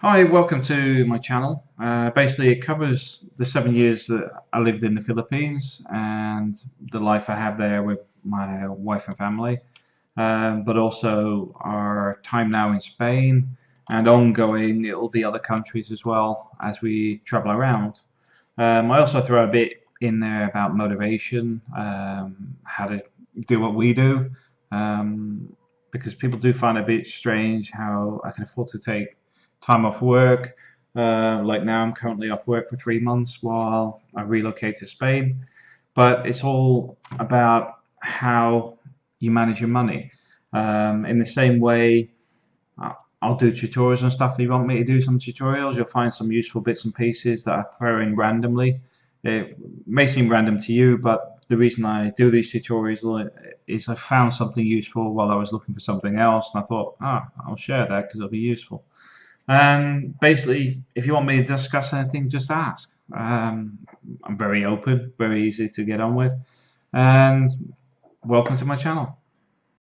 Hi, welcome to my channel. Uh, basically, it covers the seven years that I lived in the Philippines and the life I have there with my wife and family, um, but also our time now in Spain and ongoing, it will be other countries as well as we travel around. Um, I also throw a bit in there about motivation, um, how to do what we do, um, because people do find it a bit strange how I can afford to take time off work. Uh, like now, I'm currently off work for three months while I relocate to Spain. But it's all about how you manage your money. Um, in the same way, I'll do tutorials and stuff. If you want me to do some tutorials, you'll find some useful bits and pieces that I throw in randomly. It may seem random to you, but the reason I do these tutorials is I found something useful while I was looking for something else, and I thought, ah, I'll share that because it'll be useful. And basically, if you want me to discuss anything, just ask. Um, I'm very open, very easy to get on with. And welcome to my channel.